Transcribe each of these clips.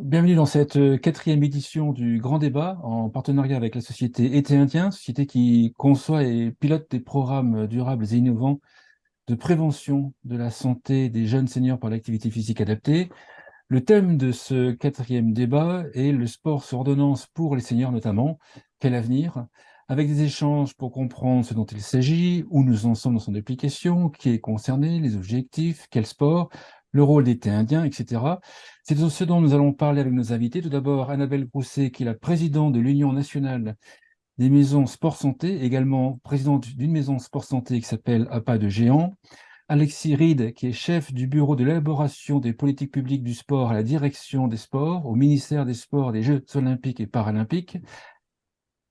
Bienvenue dans cette euh, quatrième édition du Grand Débat en partenariat avec la société Été Indien, société qui conçoit et pilote des programmes durables et innovants de prévention de la santé des jeunes seniors par l'activité physique adaptée. Le thème de ce quatrième débat est le sport sur ordonnance pour les seniors notamment. Quel avenir? Avec des échanges pour comprendre ce dont il s'agit, où nous en sommes dans son application, qui est concerné, les objectifs, quel sport, le rôle des thés indiens, etc. C'est ce dont nous allons parler avec nos invités. Tout d'abord, Annabelle Grousset, qui est la présidente de l'Union nationale des maisons sport santé, également présidente d'une maison sport santé qui s'appelle APA de Géant. Alexis Reed, qui est chef du bureau de l'élaboration des politiques publiques du sport à la direction des sports, au ministère des Sports, des Jeux olympiques et paralympiques.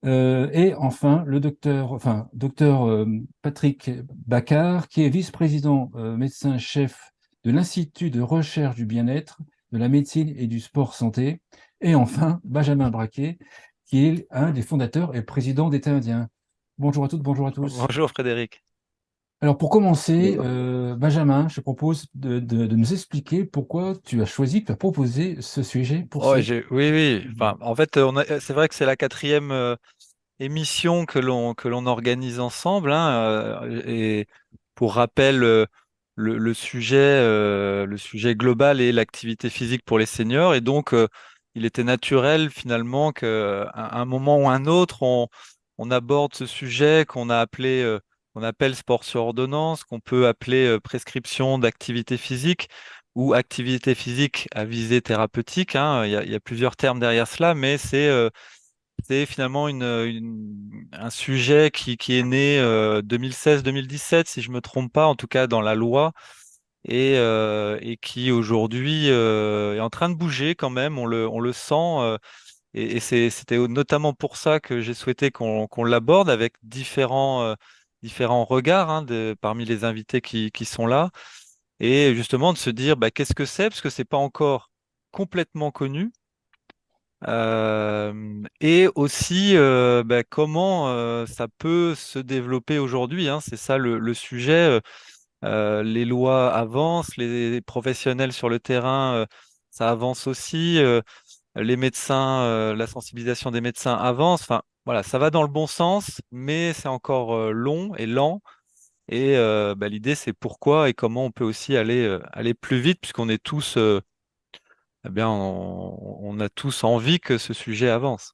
Euh, et enfin, le docteur, enfin, docteur euh, Patrick Baccar, qui est vice-président euh, médecin-chef de l'Institut de recherche du bien-être, de la médecine et du sport santé. Et enfin, Benjamin Braquet, qui est un des fondateurs et président d'État indien. Bonjour à toutes, bonjour à tous. Bonjour Frédéric. Alors pour commencer, euh, Benjamin, je te propose de, nous expliquer pourquoi tu as choisi, tu as proposé ce sujet pour oh, Oui, oui. Enfin, en fait, c'est vrai que c'est la quatrième euh, émission que l'on que l'on organise ensemble. Hein, euh, et pour rappel, le, sujet, euh, le sujet global est l'activité physique pour les seniors. Et donc, euh, il était naturel finalement qu'à un moment ou un autre, on, aborde ce sujet qu'on a appelé, euh, appelle sport sur ordonnance, qu'on peut appeler prescription d'activité physique ou activité physique à visée thérapeutique. Hein. Il, y a, plusieurs termes derrière cela, mais c'est c'est finalement un sujet qui, est né 2016-2017, euh, si je me trompe pas, en tout cas dans la loi, et, euh, qui aujourd'hui euh, est en train de bouger quand même, on le, sent. et, c'était notamment pour ça que j'ai souhaité qu'on l'aborde avec différents, regards hein, parmi les invités qui, qui, sont là, et justement de se dire bah, qu'est-ce que c'est, parce que c'est pas encore complètement connu. Et aussi bah, comment ça peut se développer aujourd'hui. Hein, c'est ça le, sujet. les lois avancent, les professionnels sur le terrain, ça avance aussi. les médecins, la sensibilisation des médecins avance. Enfin, voilà, ça va dans le bon sens, mais c'est encore long et lent. Et bah, l'idée, c'est pourquoi et comment on peut aussi aller, aller plus vite, puisqu'on est tous eh bien, on, a tous envie que ce sujet avance.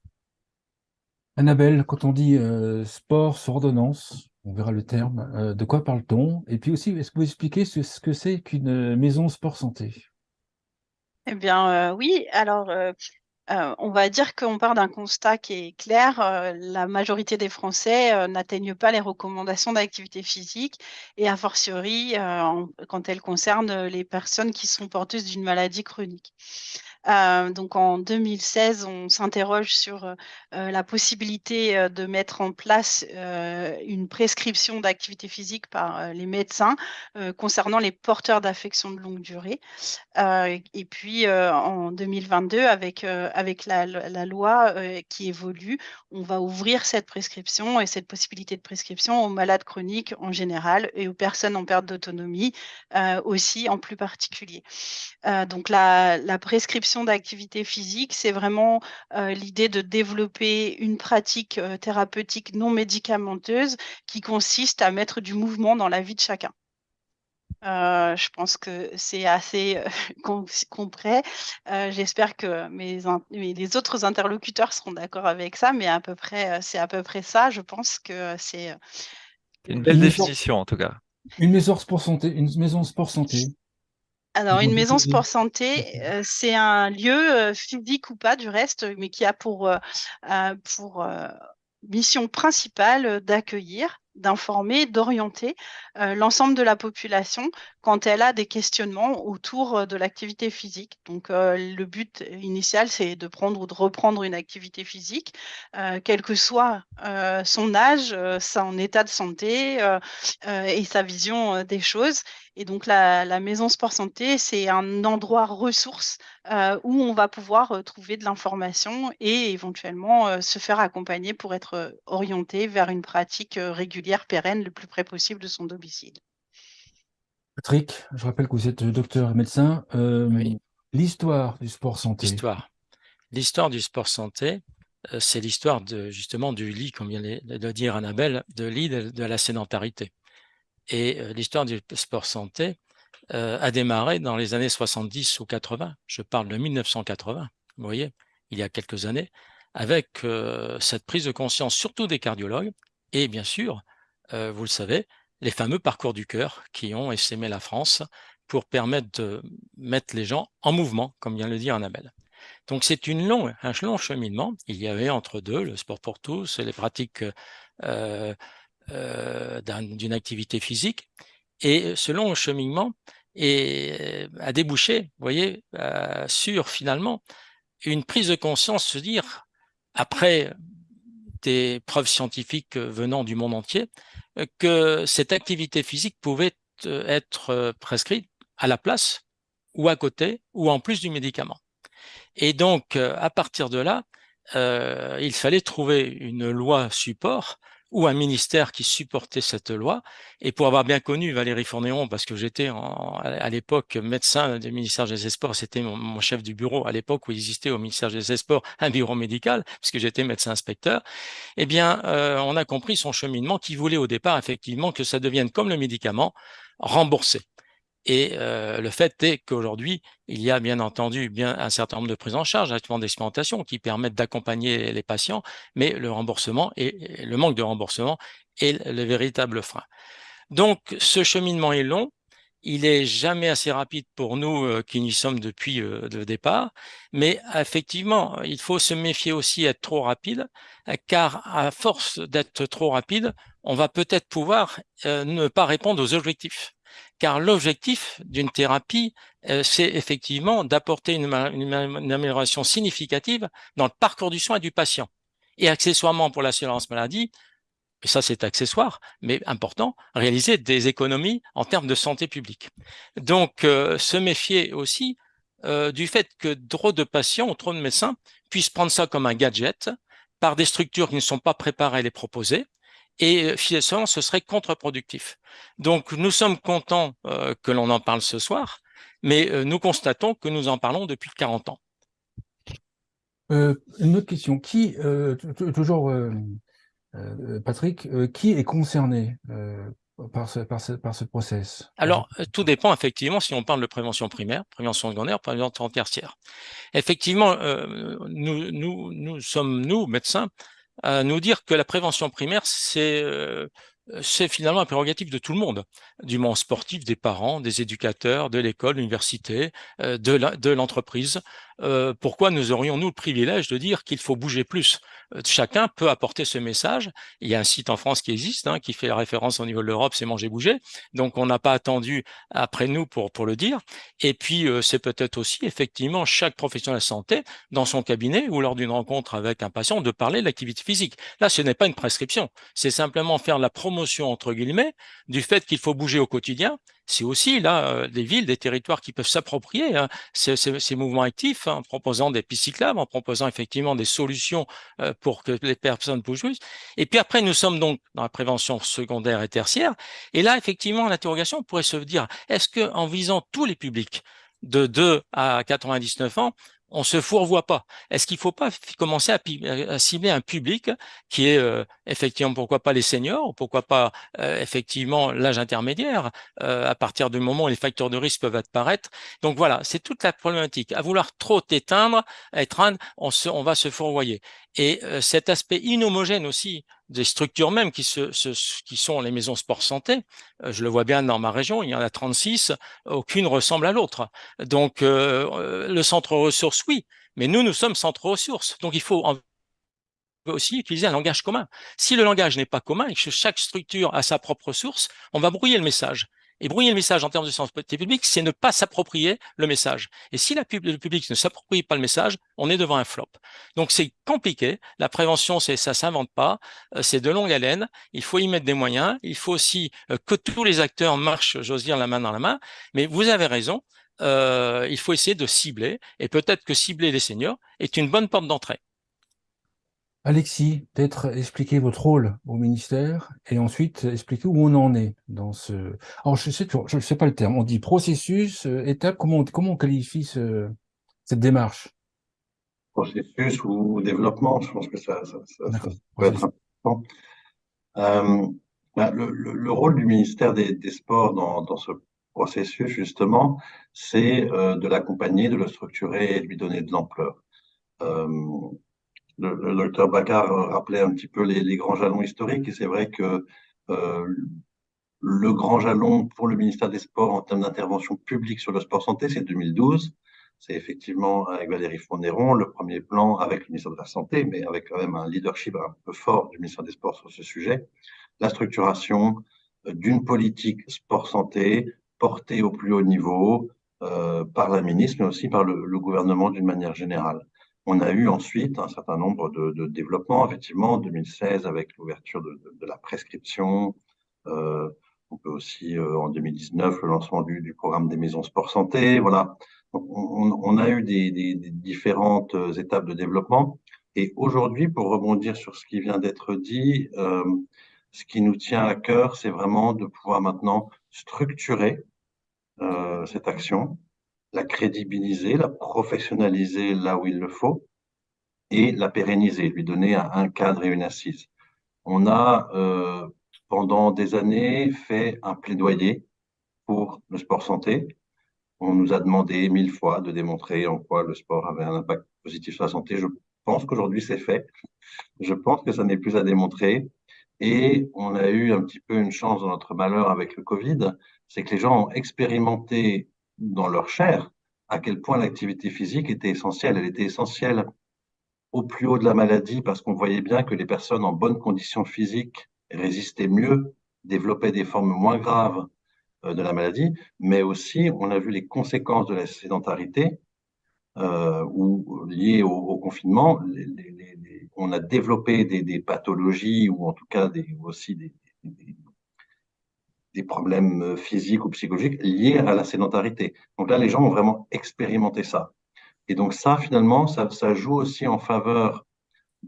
Annabelle, quand on dit euh, sport sur ordonnance, on verra le terme, euh, de quoi parle-t-on? Et puis aussi, est-ce que vous expliquez ce, que c'est qu'une maison sport santé? Eh bien, euh, oui. Alors, euh, on va dire qu'on part d'un constat qui est clair. Euh, la majorité des Français euh, n'atteignent pas les recommandations d'activité physique et a fortiori quand elles concernent les personnes qui sont porteuses d'une maladie chronique. Euh, donc en 2016, on s'interroge sur euh, la possibilité euh, de mettre en place une prescription d'activité physique par les médecins concernant les porteurs d'affections de longue durée. et puis en 2022, avec, avec la, la loi qui évolue, on va ouvrir cette prescription et cette possibilité de prescription aux malades chroniques en général et aux personnes en perte d'autonomie aussi en plus particulier. donc la, la prescription d'activité physique, c'est vraiment euh, l'idée de développer une pratique euh, thérapeutique non médicamenteuse qui consiste à mettre du mouvement dans la vie de chacun. Euh, je pense que c'est assez concret. J'espère que mes, les autres interlocuteurs seront d'accord avec ça, mais à peu près, c'est à peu près ça. Je pense que c'est une belle définition en tout cas. Une maison sport santé, une maison sport santé. Alors, une maison sport santé, euh, c'est un lieu euh, physique ou pas du reste, mais qui a pour, euh, pour mission principale d'accueillir, d'informer, d'orienter l'ensemble de la population quand elle a des questionnements autour de l'activité physique. Donc, le but initial, c'est de prendre ou de reprendre une activité physique, quel que soit son âge, son état de santé et sa vision des choses. Et donc, la, maison sport santé, c'est un endroit ressource euh, où on va pouvoir euh, trouver de l'information et éventuellement euh, se faire accompagner pour être orienté vers une pratique régulière, pérenne, le plus près possible de son domicile. Patrick, je rappelle que vous êtes docteur et médecin. L'histoire du sport santé. L'histoire. L'histoire du sport santé, euh, c'est l'histoire de justement du lit, comme vient de dire Annabelle, de lit de, la sédentarité. Et euh, l'histoire du sport santé euh, a démarré dans les années 70 ou 80. Je parle de 1980, vous voyez, il y a quelques années, avec cette prise de conscience, surtout des cardiologues, et bien sûr, vous le savez, les fameux parcours du cœur qui ont essaimé la France pour permettre de mettre les gens en mouvement, comme vient le dire Annabelle. Donc c'est une longue, un long cheminement. Il y avait entre deux le sport pour tous, les pratiques euh, euh, d'une activité physique. Et ce long cheminement est, a débouché, voyez, euh, sur finalement une prise de conscience, se dire, après des preuves scientifiques venant du monde entier, que cette activité physique pouvait être prescrite à la place ou à côté ou en plus du médicament. Et donc, euh, à partir de là, euh, il fallait trouver une loi support ou un ministère qui supportait cette loi. Et pour avoir bien connu Valérie Fournéon, parce que j'étais à l'époque médecin du ministère des Sports, c'était mon, chef du bureau à l'époque où il existait au ministère des Sports un bureau médical, puisque j'étais médecin inspecteur, eh bien, euh, on a compris son cheminement qui voulait au départ effectivement que ça devienne comme le médicament, remboursé. Et euh, le fait est qu'aujourd'hui, il y a bien entendu bien un certain nombre de prises en charge, actuellement d'expérimentation qui permettent d'accompagner les patients, mais le remboursement et le manque de remboursement est le véritable frein. Donc, ce cheminement est long, il est jamais assez rapide pour nous euh, qui n'y sommes depuis euh, le départ, mais effectivement, il faut se méfier aussi d'être trop rapide, car à force d'être trop rapide, on va peut-être pouvoir ne pas répondre aux objectifs car l'objectif d'une thérapie, euh, c'est effectivement d'apporter une, amélioration significative dans le parcours du soin du patient. Et accessoirement pour l'assurance maladie, et ça c'est accessoire, mais important, réaliser des économies en termes de santé publique. Donc, euh, se méfier aussi euh, du fait que trop de patients ou trop de médecins puissent prendre ça comme un gadget par des structures qui ne sont pas préparées à les proposer, et euh, finalement, ce serait contre-productif. Donc, nous sommes contents euh, que l'on en parle ce soir, mais euh, nous constatons que nous en parlons depuis 40 ans. une autre question. Qui, toujours Patrick, qui est concerné par ce, par, ce, par ce process? Alors, tout dépend effectivement si on parle de prévention primaire, prévention secondaire, prévention tertiaire. Effectivement, nous, nous, nous sommes, nous, médecins, à nous dire que la prévention primaire, c'est euh, c'est finalement un prérogatif de tout le monde, du monde sportif, des parents, des éducateurs, de l'école, l'université, euh, de l'entreprise. Euh, pourquoi nous aurions-nous le privilège de dire qu'il faut bouger plus? Euh, Chacun peut apporter ce message. Il y a un site en France qui existe, hein, qui fait la référence au niveau de l'Europe, c'est Manger Bouger. Donc on n'a pas attendu après nous pour, le dire. Et puis euh, c'est peut-être aussi effectivement chaque professionnel de santé, dans son cabinet ou lors d'une rencontre avec un patient, de parler de l'activité physique. Là, ce n'est pas une prescription, c'est simplement faire la promotion, entre guillemets, du fait qu'il faut bouger au quotidien, c'est aussi là euh, des villes, des territoires qui peuvent s'approprier hein, ces, mouvements actifs hein, en proposant des pistes en proposant effectivement des solutions euh, pour que les personnes bougent plus. Et puis après, nous sommes donc dans la prévention secondaire et tertiaire. Et là, effectivement, l'interrogation pourrait se dire, est-ce que en visant tous les publics de 2 à 99 ans, on se fourvoie pas. Est-ce qu'il ne faut pas commencer à, cibler un public qui est euh, effectivement, pourquoi pas les seniors, pourquoi pas euh, effectivement l'âge intermédiaire, euh, à partir du moment où les facteurs de risque peuvent apparaître. Donc voilà, c'est toute la problématique. À vouloir trop éteindre, étreindre, on, on va se fourvoyer. Et cet aspect inhomogène aussi des structures même qui, sont les maisons sport santé, je le vois bien dans ma région, il y en a 36, aucune ressemble à l'autre. Donc le centre ressources, oui, mais nous, nous sommes centre ressources. Donc il faut aussi utiliser un langage commun. Si le langage n'est pas commun et que chaque structure a sa propre source, on va brouiller le message. Et brouiller le message en termes de santé publique, c'est ne pas s'approprier le message. Et si le public ne s'approprie pas le message, on est devant un flop. Donc c'est compliqué. La prévention, c'est ça s'invente pas. Euh, c'est de longue haleine. Il faut y mettre des moyens. Il faut aussi euh, que tous les acteurs marchent, j'ose dire, la main dans la main. Mais vous avez raison. Euh, il faut essayer de cibler. Et peut-être que cibler les seniors est une bonne porte d'entrée. Alexis, peut-être expliquer votre rôle au ministère et ensuite expliquer où on en est dans ce... Alors, je sais, je ne sais pas le terme, on dit processus, euh, étape, comment, comment on qualifie ce, cette démarche? Processus ou développement, je pense que ça, ça, ça, ça peut être important. Euh, bah, le, le, le, rôle du ministère des, des Sports dans, dans, ce processus, justement, c'est euh, de l'accompagner, de le structurer et de lui donner de l'ampleur. Euh, le, le, docteur Baccar rappelait un petit peu les, les grands jalons historiques et c'est vrai que euh, le grand jalon pour le ministère des Sports en termes d'intervention publique sur le sport santé, c'est 2012. C'est effectivement avec Valérie Fournéron le premier plan avec le ministère de la Santé, mais avec quand même un leadership un peu fort du ministère des Sports sur ce sujet. La structuration euh, d'une politique sport-santé portée au plus haut niveau euh, par la ministre, mais aussi par le, le gouvernement d'une manière générale. On a eu ensuite un certain nombre de, de développements, effectivement, en 2016 avec l'ouverture de, de, la prescription, euh, on peut aussi, euh, en 2019, le lancement du, du, programme des maisons sport santé. Voilà. On, on a eu des, des, des, différentes euh, étapes de développement. Et aujourd'hui, pour rebondir sur ce qui vient d'être dit, euh, ce qui nous tient à cœur, c'est vraiment de pouvoir maintenant structurer euh, cette action, la crédibiliser, la professionnaliser là où il le faut et la pérenniser, lui donner un, cadre et une assise. On a euh, pendant des années fait un plaidoyer pour le sport santé. On nous a demandé mille fois de démontrer en quoi le sport avait un impact positif sur la santé. Je pense qu'aujourd'hui c'est fait. Je pense que ça n'est plus à démontrer. Et on a eu un petit peu une chance dans notre malheur avec le Covid, c'est que les gens ont expérimenté dans leur chair à quel point l'activité physique était essentielle. Elle était essentielle au plus haut de la maladie parce qu'on voyait bien que les personnes en bonne condition physique résistaient mieux, développaient des formes moins graves euh, de la maladie, mais aussi on a vu les conséquences de la sédentarité euh, ou liées au, confinement. On a développé des, pathologies ou en tout cas aussi des, des problèmes physiques ou psychologiques liés à la sédentarité. Donc là, les gens ont vraiment expérimenté ça. Et donc ça, finalement, ça, ça joue aussi en faveur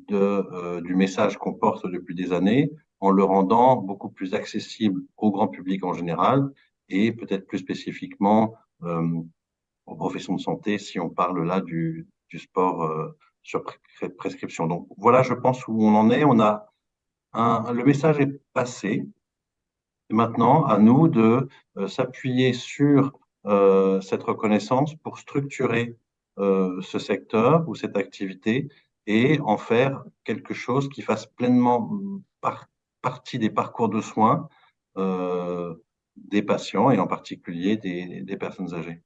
de, euh, du message qu'on porte depuis des années, en le rendant beaucoup plus accessible au grand public en général et peut-être plus spécifiquement euh, aux professions de santé si on parle là du, du sport euh, sur prescription. Donc voilà, je pense où on en est. On a un, le message est passé. Et maintenant, à nous de euh, s'appuyer sur euh, cette reconnaissance pour structurer euh, ce secteur ou cette activité et en faire quelque chose qui fasse pleinement par partie des parcours de soins des patients et en particulier des personnes âgées.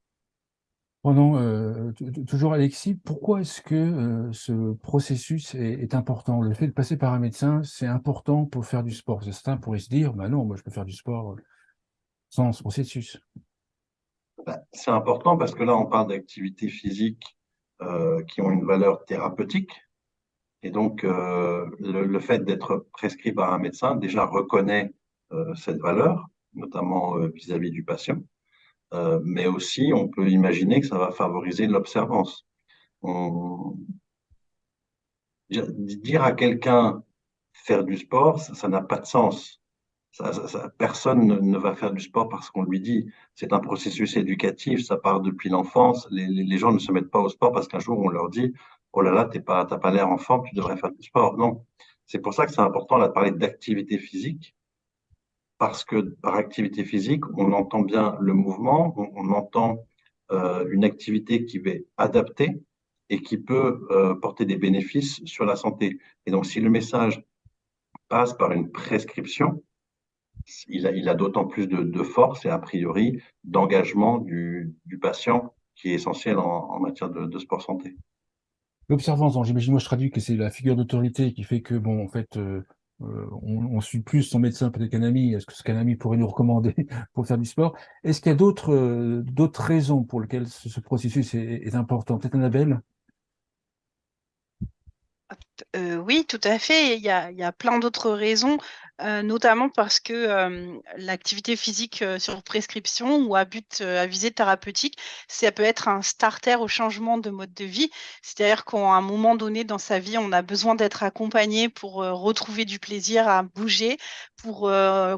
Prenons euh, toujours Alexis, pourquoi est-ce que euh, ce processus est, important? Le fait de passer par un médecin, c'est important pour faire du sport. Certains pourraient se dire, bah non, moi je peux faire du sport sans ce processus. Ben, c'est important parce que là, on parle d'activités physiques euh, qui ont une valeur thérapeutique, et donc, euh, le, fait d'être prescrit par un médecin déjà reconnaît euh, cette valeur, notamment euh, vis-à-vis -vis du patient. Euh, mais aussi, on peut imaginer que ça va favoriser l'observance. Dire à quelqu'un faire du sport, ça n'a pas de sens. Personne ne, va faire du sport parce qu'on lui dit. C'est un processus éducatif, ça part depuis l'enfance. Les, gens ne se mettent pas au sport parce qu'un jour on leur dit oh là là, t'es pas, t'as pas l'air en forme, tu devrais faire du sport. Non, c'est pour ça que c'est important de parler d'activité physique, parce que par activité physique, on entend bien le mouvement, on, entend euh, une activité qui va adapter et qui peut euh, porter des bénéfices sur la santé. Et donc, si le message passe par une prescription, il a, d'autant plus de, force et a priori d'engagement du, patient qui est essentiel en, matière de, de sport santé. L'observance, j'imagine, moi je traduis que c'est la figure d'autorité qui fait que, bon, en fait, euh, euh on, on, suit plus son médecin peut-être qu'un est-ce que ce qu'un pourrait nous recommander pour faire du sport? Est-ce qu'il y a d'autres euh, raisons pour lesquelles ce, ce processus est, est important? Peut-être Annabelle? Oui, tout à fait. Il y a, plein d'autres raisons, euh, notamment parce que euh, l'activité physique euh, sur prescription ou à but à visée thérapeutique, ça peut être un starter au changement de mode de vie. C'est-à-dire qu'à un moment donné dans sa vie, on a besoin d'être accompagné pour retrouver du plaisir à bouger, pour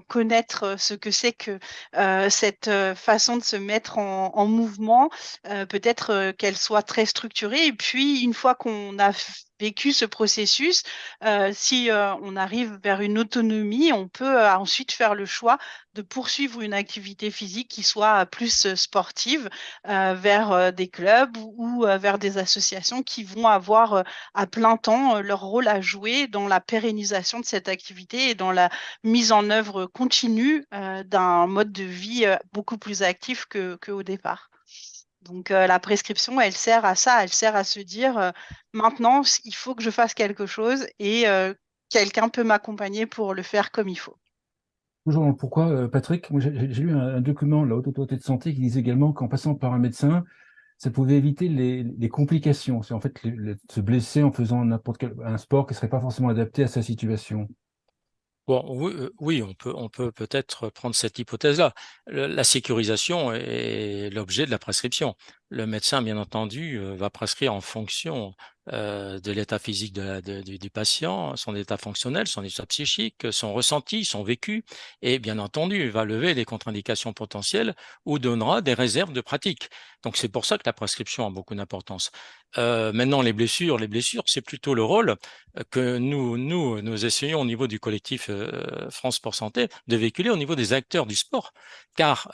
connaître ce que c'est que cette façon de se mettre en, en mouvement, peut-être qu'elle soit très structurée. Et puis, une fois qu'on a vécu ce processus, euh, si euh, on arrive vers une autonomie, on peut euh, ensuite faire le choix de poursuivre une activité physique qui soit plus sportive vers des clubs ou, vers des associations qui vont avoir à plein temps leur rôle à jouer dans la pérennisation de cette activité et dans la mise en œuvre continue d'un mode de vie beaucoup plus actif qu'au départ. Donc euh, la prescription, elle sert à ça, elle sert à se dire euh, maintenant, il faut que je fasse quelque chose et euh, quelqu'un peut m'accompagner pour le faire comme il faut. Bonjour, pourquoi, Patrick? J'ai lu un, document de la Haute Autorité de Santé qui disait également qu'en passant par un médecin, ça pouvait éviter les, complications. C'est en fait se blesser en faisant n'importe quel un sport qui ne serait pas forcément adapté à sa situation. Bon, oui, on peut on peut peut-être prendre cette hypothèse-là. La sécurisation est l'objet de la prescription. Le médecin, bien entendu, va prescrire en fonction euh, de l'état physique du, patient, son état fonctionnel, son état psychique, son ressenti, son vécu, et bien entendu, va lever les contre-indications potentielles ou donnera des réserves de pratique. Donc c'est pour ça que la prescription a beaucoup d'importance. Euh, maintenant, les blessures, les blessures, c'est plutôt le rôle que nous, nous, nous essayons au niveau du collectif euh, France pour Santé de véhiculer au niveau des acteurs du sport, car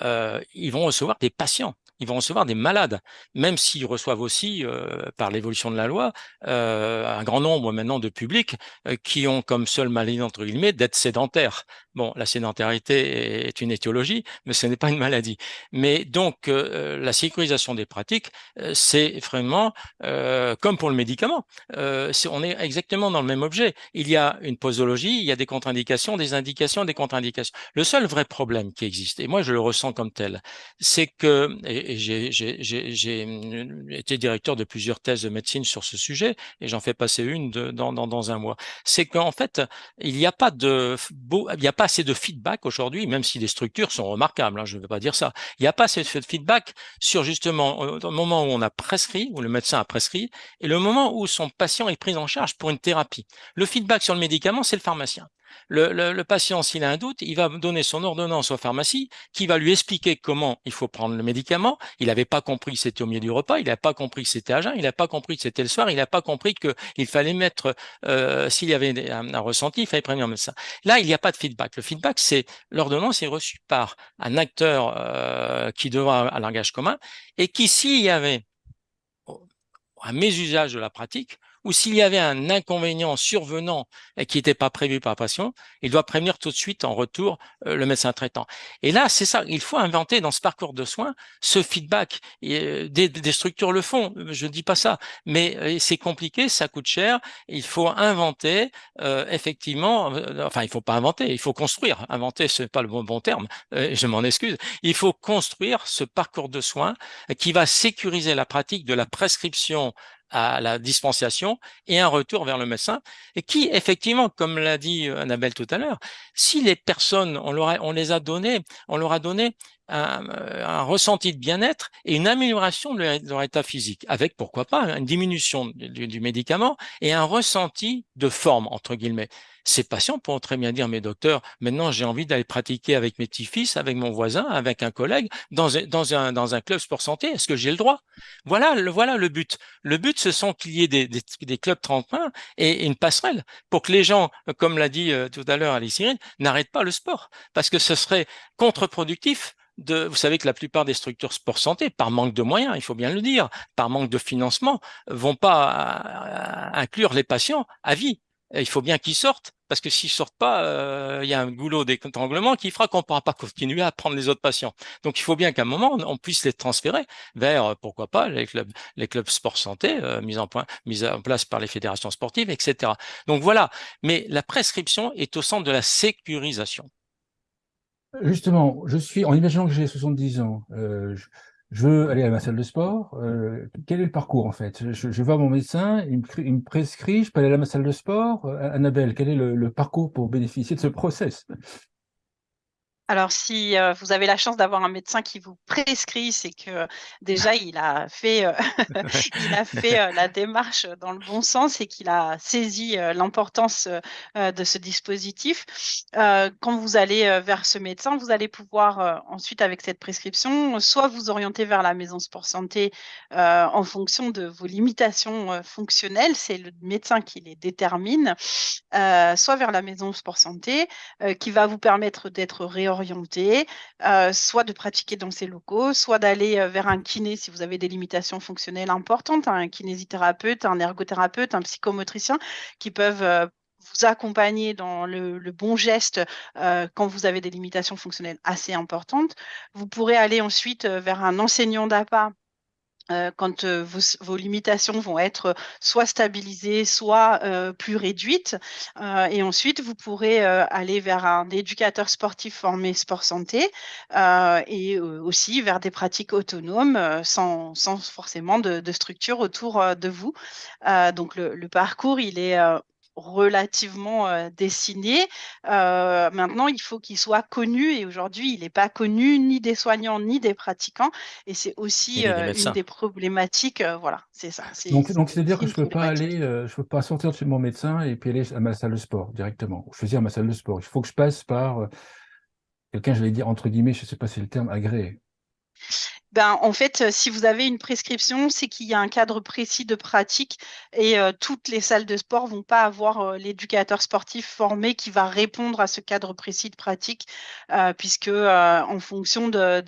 ils vont recevoir des patients ils vont recevoir des malades, même s'ils reçoivent aussi, euh, par l'évolution de la loi, euh, un grand nombre maintenant de publics euh, qui ont comme seule maladie, entre guillemets, d'être sédentaires. Bon, la sédentarité est une étiologie, mais ce n'est pas une maladie. Mais donc, la sécurisation des pratiques, c'est vraiment comme pour le médicament. on est exactement dans le même objet. Il y a une posologie, il y a des contre-indications, des indications, des contre-indications. Le seul vrai problème qui existe, et moi je le ressens comme tel, c'est que, j'ai mmh, été directeur de plusieurs thèses de médecine sur ce sujet, et j'en fais passer une de, dans, dans, dans, un mois. C'est qu'en fait, il n'y a pas de il n'y a pas assez de feedback aujourd'hui, même si les structures sont remarquables. Hein, je ne veux pas dire ça. Il n'y a pas assez de feedback sur justement le moment où on a prescrit, où le médecin a prescrit, et le moment où son patient est pris en charge pour une thérapie. Le feedback sur le médicament, c'est le pharmacien. Le, patient, s'il a un doute, il va donner son ordonnance au pharmacie qui va lui expliquer comment il faut prendre le médicament. Il n'avait pas compris que c'était au milieu du repas, il n'a pas compris que c'était à jeun, il n'a pas compris que c'était le soir, il n'a pas compris qu'il fallait mettre, euh, s'il y avait un, ressenti, il fallait prévenir un médecin. Là, il n'y a pas de feedback. Le feedback, c'est l'ordonnance est reçue par un acteur euh, qui devra un langage commun et qui, s'il y avait un mésusage de la pratique, ou s'il y avait un inconvénient survenant qui n'était pas prévu par patient, il doit prévenir tout de suite en retour euh, le médecin traitant. Et là, c'est ça, il faut inventer dans ce parcours de soins ce feedback. Euh, des, structures le font, je ne dis pas ça, mais euh, c'est compliqué, ça coûte cher. Il faut inventer, effectivement, enfin, il faut pas inventer, il faut construire. Inventer, ce n'est pas le bon terme, je m'en excuse. Il faut construire ce parcours de soins qui va sécuriser la pratique de la prescription à la dispensation et un retour vers le médecin, et qui, effectivement, comme l'a dit euh, Annabelle tout à l'heure, si les personnes, on, leur on les a donné, on leur a donné un, euh, un ressenti de bien-être et une amélioration de leur, état physique, avec pourquoi pas une diminution du, médicament et un ressenti de forme, entre guillemets. Ces patients pourront très bien dire, mais docteur, maintenant j'ai envie d'aller pratiquer avec mes petits-fils, avec mon voisin, avec un collègue, dans, un, club sport santé, est-ce que j'ai le droit? Voilà le, voilà le but. Le but, ce sont qu'il y ait des, clubs tremplins et, une passerelle pour que les gens, comme l'a dit euh, tout à l'heure Alice Irine, n'arrêtent pas le sport, parce que ce serait contre-productif de, vous savez que la plupart des structures sport santé, par manque de moyens, il faut bien le dire, par manque de financement, vont pas euh, inclure les patients à vie il faut bien qu'ils sortent, parce que s'ils sortent pas, euh, il y a un goulot d'étranglement qui fera qu'on ne pourra pas continuer à prendre les autres patients. Donc il faut bien qu'à un moment, on puisse les transférer vers, euh, pourquoi pas, les clubs, les clubs sport santé, mis, en point, mis en place par les fédérations sportives, etc. Donc voilà, mais la prescription est au centre de la sécurisation. Justement, je suis, en imaginant que j'ai 70 ans, je veux aller à ma salle de sport. Euh, quel est le parcours en fait? Je, je, vois mon médecin, il me, prescrit, je peux aller à ma salle de sport. Euh, Annabelle, quel est le, le parcours pour bénéficier de ce process? Alors, si euh, vous avez la chance d'avoir un médecin qui vous prescrit, c'est que déjà il a fait, euh, il a fait euh, la démarche dans le bon sens et qu'il a saisi l'importance de ce dispositif. quand vous allez vers ce médecin, vous allez pouvoir ensuite, avec cette prescription, soit vous orienter vers la maison sport santé en fonction de vos limitations fonctionnelles, c'est le médecin qui les détermine, soit vers la maison sport santé qui va vous permettre d'être réorienté euh, soit de pratiquer dans ces locaux, soit d'aller euh, vers un kiné si vous avez des limitations fonctionnelles importantes, un kinésithérapeute, un ergothérapeute, un psychomotricien qui peuvent euh, vous accompagner dans le, bon geste quand vous avez des limitations fonctionnelles assez importantes. Vous pourrez aller ensuite vers un enseignant d'APA euh, quand euh, vos, limitations vont être soit stabilisées, soit euh, plus réduites. et ensuite, vous pourrez aller vers un éducateur sportif formé sport santé et aussi vers des pratiques autonomes sans, forcément de, structure autour de vous. donc, le, parcours, il est relativement euh, dessiné. Euh, maintenant, il faut qu'il soit connu et aujourd'hui, il n'est pas connu ni des soignants ni des pratiquants. Et c'est aussi euh, une des problématiques. voilà, c'est ça. Donc, donc c'est-à-dire que je ne peux pas aller, je peux pas sortir de chez mon médecin et puis aller à ma salle de sport directement. Choisir ma salle de sport. Il faut que je passe par quelqu'un, je vais dire entre guillemets, je ne sais pas si c'est le terme agréé. Ben, en fait, euh, si vous avez une prescription, c'est qu'il y a un cadre précis de pratique et euh, toutes les salles de sport vont pas avoir euh, l'éducateur sportif formé qui va répondre à ce cadre précis de pratique, puisque en fonction de,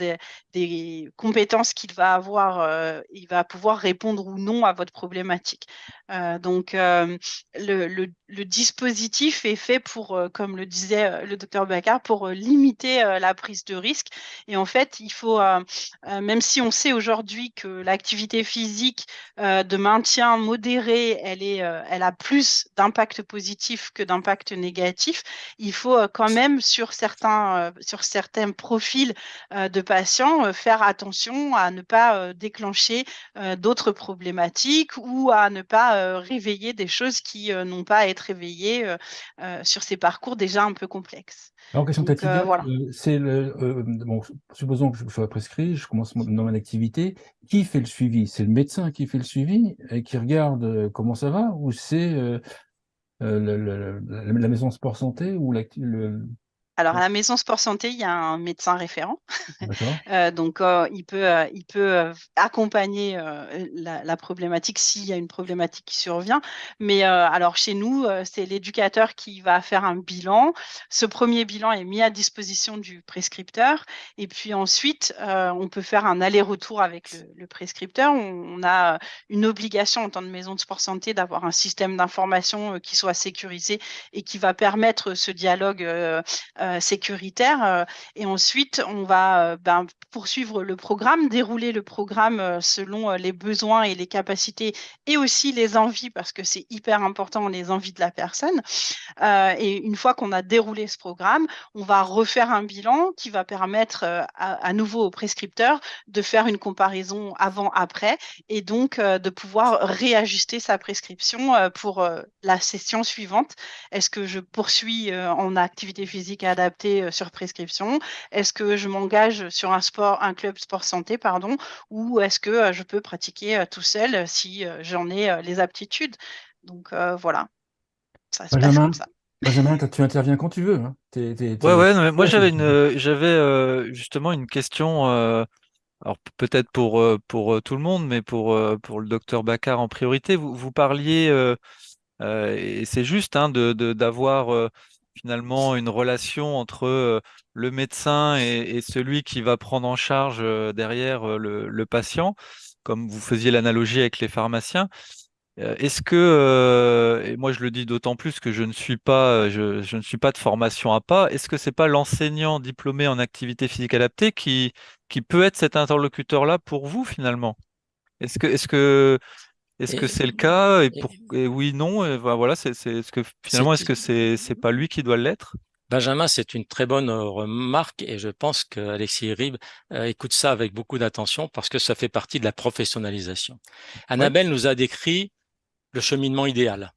des compétences qu'il va avoir, il va pouvoir répondre ou non à votre problématique. donc, le, dispositif est fait pour, comme le disait le docteur Baccar, pour limiter la prise de risque. Et en fait, il faut même si on sait aujourd'hui que l'activité physique euh, de maintien modéré, euh, elle a plus d'impact positif que d'impact négatif, il faut euh, quand même sur certains profils de patients faire attention à ne pas déclencher d'autres problématiques ou à ne pas réveiller des choses qui n'ont pas à être réveillées sur ces parcours déjà un peu complexes. Alors, question c'est le, bon, supposons que je sois prescrit, je commence dans mon activité, qui fait le suivi? C'est le médecin qui fait le suivi et qui regarde euh, comment ça va? Ou c'est euh, euh, la maison sport santé ou le, alors, à la maison Sport Santé, il y a un médecin référent. euh, donc, euh, il peut, euh, il peut accompagner la, la, problématique s'il y a une problématique qui survient. Mais alors, chez nous, c'est l'éducateur qui va faire un bilan. Ce premier bilan est mis à disposition du prescripteur. Et puis ensuite, on peut faire un aller-retour avec le, le prescripteur. On, on, a une obligation en tant que maison de sport santé d'avoir un système d'information qui soit sécurisé et qui va permettre ce dialogue euh, sécuritaire. Euh, et ensuite, on va euh, ben, poursuivre le programme, dérouler le programme selon les besoins et les capacités et aussi les envies, parce que c'est hyper important, les envies de la personne. et une fois qu'on a déroulé ce programme, on va refaire un bilan qui va permettre à, nouveau au prescripteur de faire une comparaison avant-après et donc de pouvoir réajuster sa prescription pour la session suivante. Est-ce que je poursuis en activité physique à adapté euh, sur prescription Est-ce que je m'engage sur un sport, un club sport santé, pardon, ou est-ce que euh, je peux pratiquer euh, tout seul si j'en ai les aptitudes? Donc voilà, ça se passe comme ça. Benjamin, tu interviens quand tu veux. Hein. Ouais, ouais, moi j'avais une, j'avais justement une question. alors peut-être pour pour tout le monde, mais pour pour le docteur Baccar en priorité. Vous, vous parliez et c'est juste hein, de d'avoir finalement une relation entre euh, le médecin et, celui qui va prendre en charge euh, derrière euh, le, patient, comme vous faisiez l'analogie avec les pharmaciens. Est-ce que, et moi je le dis d'autant plus que je ne suis pas, je, ne suis pas de formation à pas, est-ce que c'est pas l'enseignant diplômé en activité physique adaptée qui, qui peut être cet interlocuteur-là pour vous finalement? Est-ce que, est-ce que est-ce que c'est le cas et, pour, oui, non, et voilà, c'est, ce que finalement, est-ce que c'est c'est pas lui qui doit l'être? Benjamin, c'est une très bonne remarque et je pense qu'Alexis Rib écoute ça avec beaucoup d'attention parce que ça fait partie de la professionnalisation. Annabelle nous a décrit le cheminement idéal,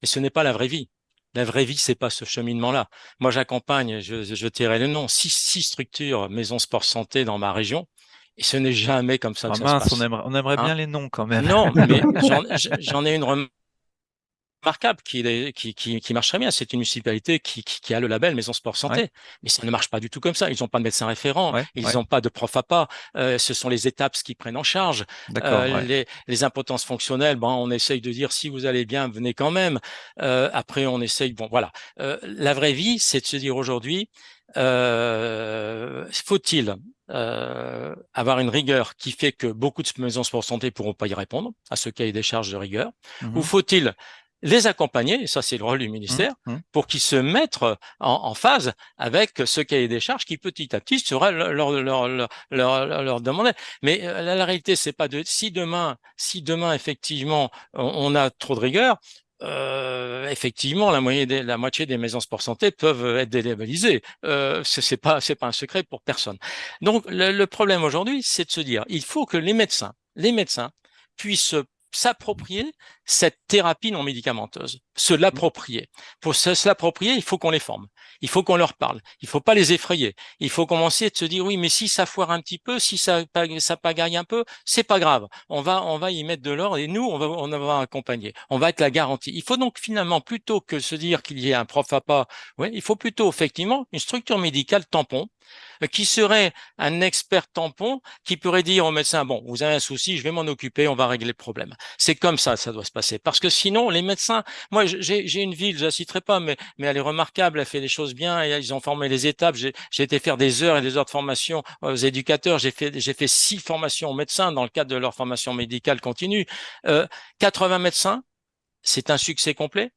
mais ce n'est pas la vraie vie. La vraie vie, c'est pas ce cheminement-là. Moi, j'accompagne, je, je le nom, six, six structures maison sport santé dans ma région. Et ce n'est jamais comme ça que ah ça se passe. On aimerait, on aimerait bien hein les noms quand même. Non, mais j'en ai une remarquable qui, qui, qui, qui marche très bien. C'est une municipalité qui, qui, a le label Maison Sport Santé. Mais ça ne marche pas du tout comme ça. Ils n'ont pas de médecin référent. ils n'ont pas de prof à pas. Euh, ce sont les étapes qui prennent en charge. Euh, les, les, impotences fonctionnelles, bon, on essaye de dire si vous allez bien, venez quand même. Euh, après, on essaye. Bon, voilà. Euh, la vraie vie, c'est de se dire aujourd'hui, euh, faut-il euh, avoir une rigueur qui fait que beaucoup de maisons sport santé pourront pas y répondre à ce cahier des charges de rigueur, ou mmh faut-il les accompagner, et ça c'est le rôle du ministère, mmh, mmh. pour qu'ils se mettent en, phase avec ce cahier des charges qui petit à petit sera leur, leur, leur, leur, demander. Mais euh, la, réalité, c'est pas de si demain, si demain effectivement on, a trop de rigueur, euh, effectivement, la, moitié des, la moitié des maisons sport santé peuvent être délabellisées. Euh, c'est pas, c'est pas un secret pour personne. Donc, le, le problème aujourd'hui, c'est de se dire, il faut que les médecins, les médecins puissent s'approprier cette thérapie non médicamenteuse, se mmh. l'approprier. Pour se l'approprier, il faut qu'on les forme, il faut qu'on leur parle, il faut pas les effrayer, il faut commencer de se dire oui, mais si ça foire un petit peu, si ça, ça pagaille un peu, c'est pas grave, on va, on va y mettre de l'ordre et nous, on va, on va accompagner, on va être la garantie. Il faut donc finalement, plutôt que se dire qu'il y ait un prof à pas, il faut plutôt effectivement une structure médicale tampon qui serait un expert tampon qui pourrait dire au médecin, bon, vous avez un souci, je vais m'en occuper, on va régler le problème. C'est comme ça, ça doit se passer. Parce que sinon, les médecins, moi, j'ai une ville, je la citerai pas, mais, mais elle est remarquable, elle fait des choses bien, ils ont formé les étapes. J'ai été faire des heures et des heures de formation aux éducateurs. J'ai fait, j'ai fait six formations aux médecins dans le cadre de leur formation médicale continue. Euh, 80 médecins, c'est un succès complet.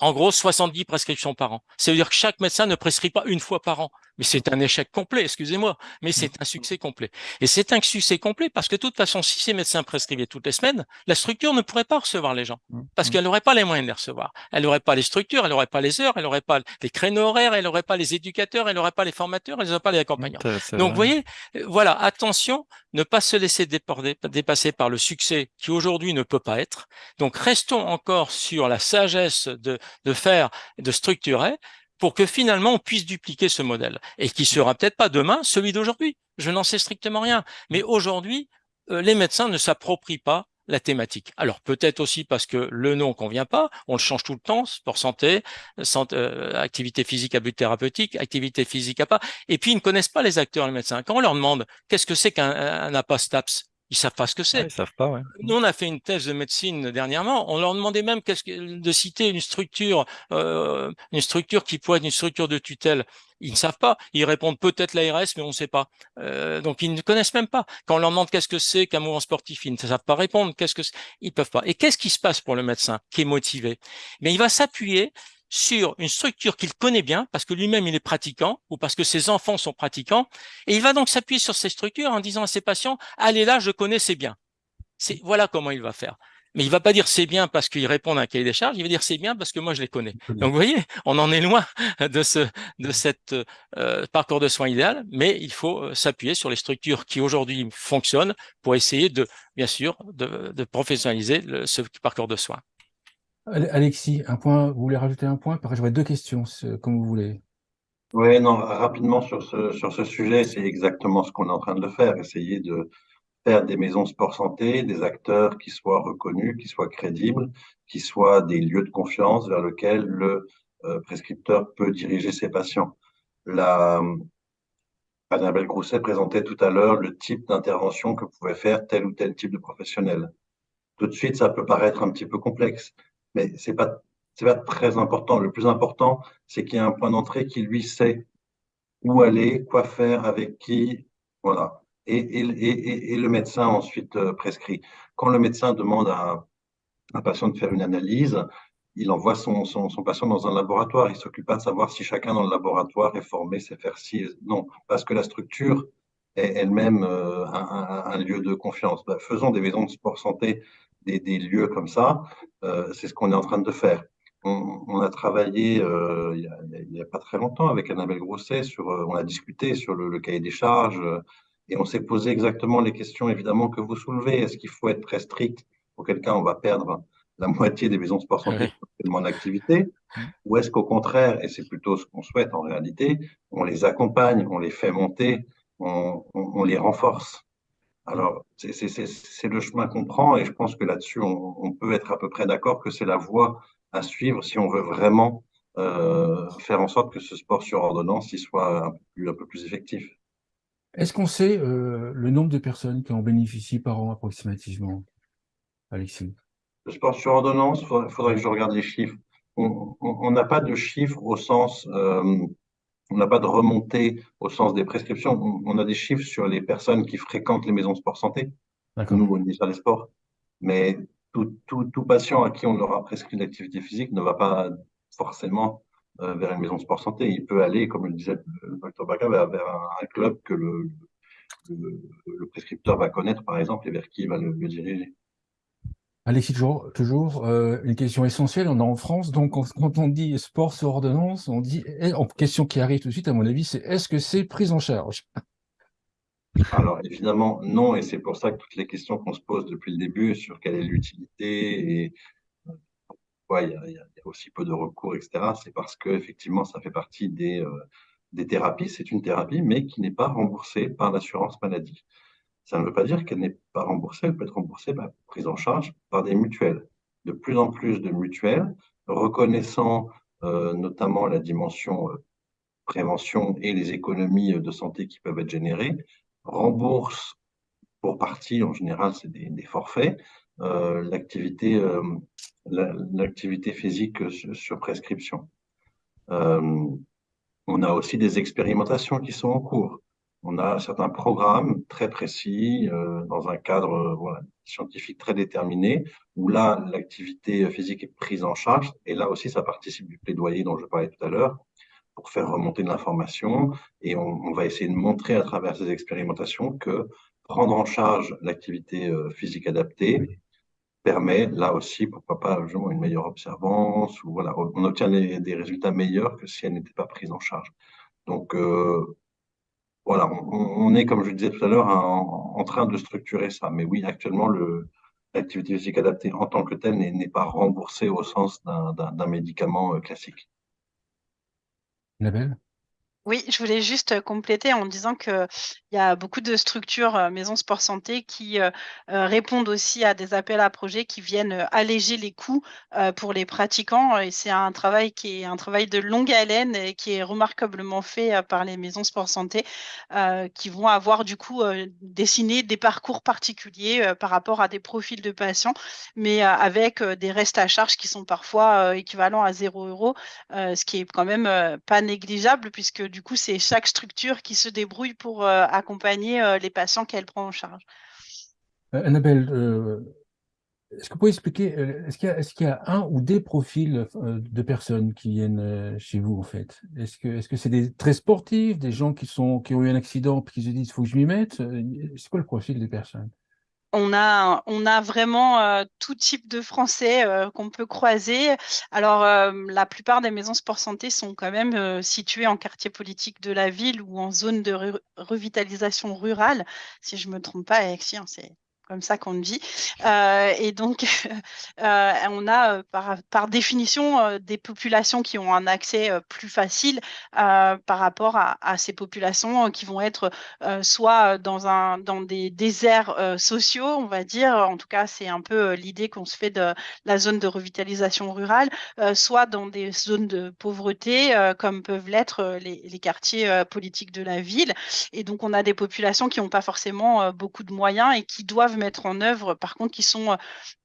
En gros, 70 prescriptions par an. Ça veut dire que chaque médecin ne prescrit pas une fois par an. Mais c'est un échec complet, excusez-moi, mais c'est un succès complet. Et c'est un succès complet parce que de toute façon, si ces médecins prescrivaient toutes les semaines, la structure ne pourrait pas recevoir les gens mmh, parce mmh. qu'elle n'aurait pas les moyens de les recevoir. Elle n'aurait pas les structures, elle n'aurait pas les heures, elle n'aurait pas les créneaux horaires, elle n'aurait pas les éducateurs, elle n'aurait pas les formateurs, elle n'aurait pas les accompagnants. Donc, vous voyez, euh, voilà, attention, ne pas se laisser dépasser par le succès qui aujourd'hui ne peut pas être. Donc, restons encore sur la sagesse de, de faire, de structurer pour que finalement on puisse dupliquer ce modèle et qui sera peut-être pas demain celui d'aujourd'hui. Je n'en sais strictement rien. Mais aujourd'hui, euh, les médecins ne s'approprient pas la thématique. Alors peut-être aussi parce que le nom convient pas, on le change tout le temps, sport santé, euh, activité physique à but thérapeutique, activité physique à pas, et puis ils ne connaissent pas les acteurs, les médecins. Quand on leur demande qu'est-ce que c'est qu'un APA-STAPS, ils savent pas ce que c'est. ils savent pas, ouais. Nous, on a fait une thèse de médecine dernièrement. On leur demandait même qu'est-ce que, de citer une structure, euh, une structure qui pourrait être une structure de tutelle. Ils ne savent pas. Ils répondent peut-être l'ARS, mais on ne sait pas. Euh, donc ils ne connaissent même pas. Quand on leur demande qu'est-ce que c'est qu'un mouvement sportif, ils ne savent pas répondre. Qu'est-ce que ils peuvent pas. Et qu'est-ce qui se passe pour le médecin qui est motivé? Mais il va s'appuyer sur une structure qu'il connaît bien, parce que lui-même il est pratiquant, ou parce que ses enfants sont pratiquants, et il va donc s'appuyer sur ces structures en disant à ses patients, allez là, je connais, c'est bien. C'est voilà comment il va faire. Mais il va pas dire c'est bien parce qu'il répond à un cahier des charges, il va dire c'est bien parce que moi je les connais. Donc vous voyez, on en est loin de ce de cette euh, parcours de soins idéal, mais il faut euh, s'appuyer sur les structures qui aujourd'hui fonctionnent pour essayer de bien sûr de, de professionnaliser le, ce parcours de soins. Alexis, un point, vous voulez rajouter un point? J'aurais deux questions, comme vous voulez. Oui, non, rapidement sur ce, sur ce sujet, c'est exactement ce qu'on est en train de faire, essayer de faire des maisons sport santé, des acteurs qui soient reconnus, qui soient crédibles, qui soient des lieux de confiance vers lesquels le euh, prescripteur peut diriger ses patients. La, Annabelle Grousset présentait tout à l'heure le type d'intervention que pouvait faire tel ou tel type de professionnel. Tout de suite, ça peut paraître un petit peu complexe mais pas c'est pas très important. Le plus important, c'est qu'il y a un point d'entrée qui lui sait où aller, quoi faire, avec qui, voilà. Et, et, et, le médecin ensuite euh, prescrit. Quand le médecin demande à un patient de faire une analyse, il envoie son, son, son patient dans un laboratoire. Il s'occupe pas de savoir si chacun dans le laboratoire est formé, sait faire ci. Non, parce que la structure est elle-même euh, un, un, lieu de confiance. Ben, faisons des maisons de sport santé des, lieux comme ça, euh, c'est ce qu'on est en train de faire. on, a travaillé euh, il n'y a, pas très longtemps avec Annabelle Grosset, sur, euh, on a discuté sur le, cahier des charges et on s'est posé exactement les questions évidemment que vous soulevez. Est-ce qu'il faut être très strict Auquel cas, on va perdre la moitié des maisons de sport santé en activité Ou est-ce qu'au contraire, et c'est plutôt ce qu'on souhaite en réalité, on les accompagne, on les fait monter, on les renforce? Alors, c'est le chemin qu'on prend et je pense que là-dessus, on, peut être à peu près d'accord que c'est la voie à suivre si on veut vraiment euh, faire en sorte que ce sport sur ordonnance il soit un peu plus, un peu plus effectif. Est-ce qu'on sait euh, le nombre de personnes qui en bénéficient par an approximativement, Alexis? Le sport sur ordonnance, il faudrait, que je regarde les chiffres. On n'a pas de chiffres au sens euh, on n'a pas de remontée au sens des prescriptions. On, a des chiffres sur les personnes qui fréquentent les maisons de sport santé, nous, au ministère des Sports. Mais tout, tout, patient à qui on leur a prescrit l'activité physique ne va pas forcément euh, vers une maison de sport santé. Il peut aller, comme le disait le docteur Baca, vers, un, club que le, le, prescripteur va connaître, par exemple, et vers qui il va le diriger. Alexis, toujours, toujours euh, une question essentielle. On est en France, donc quand on dit sport sur ordonnance, on dit, eh, en question qui arrive tout de suite, à mon avis, c'est est-ce que c'est prise en charge? Alors évidemment, non, et c'est pour ça que toutes les questions qu'on se pose depuis le début sur quelle est l'utilité et pourquoi il, y, a, aussi peu de recours, etc., c'est parce que effectivement, ça fait partie des, euh, des thérapies. C'est une thérapie, mais qui n'est pas remboursée par l'assurance maladie. Ça ne veut pas dire qu'elle n'est pas remboursée, elle peut être remboursée, prise en charge par des mutuelles. De plus en plus de mutuelles, reconnaissant euh, notamment la dimension euh, prévention et les économies euh, de santé qui peuvent être générées, remboursent pour partie, en général c'est des, forfaits, l'activité physique sur, prescription. on a aussi des expérimentations qui sont en cours on a certains programmes très précis euh, dans un cadre euh, scientifique très déterminé où là, l'activité physique est prise en charge et là aussi, ça participe du plaidoyer dont je parlais tout à l'heure pour faire remonter de l'information et on, va essayer de montrer à travers ces expérimentations que prendre en charge l'activité euh, physique adaptée permet là aussi, pourquoi pas, une meilleure observance ou voilà, on obtient des résultats meilleurs que si elle n'était pas prise en charge. Donc, voilà, on, est, comme je le disais tout à l'heure, en, train de structurer ça. Mais oui, actuellement, l'activité physique adaptée en tant que telle n'est pas remboursée au sens d'un médicament euh, classique. Oui, je voulais juste compléter en disant qu'il y a beaucoup de structures maisons sport santé qui répondent aussi à des appels à projets qui viennent alléger les coûts pour les pratiquants. Et c'est un travail qui est un travail de longue haleine qui est remarquablement fait par les maisons sport santé qui vont avoir du coup dessiné des parcours particuliers par rapport à des profils de patients, mais avec des restes à charge qui sont parfois équivalents à 0 euros, ce qui est quand même pas négligeable puisque coup, c'est chaque structure qui se débrouille pour euh, accompagner euh, les patients qu'elle prend en charge. Euh, Annabelle, est-ce que vous pouvez expliquer, est-ce qu'il y, a un ou des profils de personnes qui viennent chez vous, en fait? Est-ce que c'est -ce c'est des très sportifs, des gens qui, sont, qui ont eu un accident et qui se disent « il faut que je m'y mette » C'est quoi le profil des personnes? On a, on a vraiment euh, tout type de Français euh, qu'on peut croiser. Alors, euh, la plupart des maisons sport santé sont quand même situées en quartier politique de la ville ou en zone de revitalisation rurale. Si je ne me trompe pas, Alexis, hein, comme ça qu'on vit. Euh, et donc, euh, on a euh, par, par définition des populations qui ont un accès plus facile par rapport à, à, ces populations qui vont être soit dans, un, dans des déserts sociaux, on va dire, en tout cas, c'est un peu l'idée qu'on se fait de la zone de revitalisation rurale, soit dans des zones de pauvreté, comme peuvent l'être les, les, quartiers politiques de la ville. Et donc, on a des populations qui n'ont pas forcément beaucoup de moyens et qui doivent mettre en œuvre, par contre, qui sont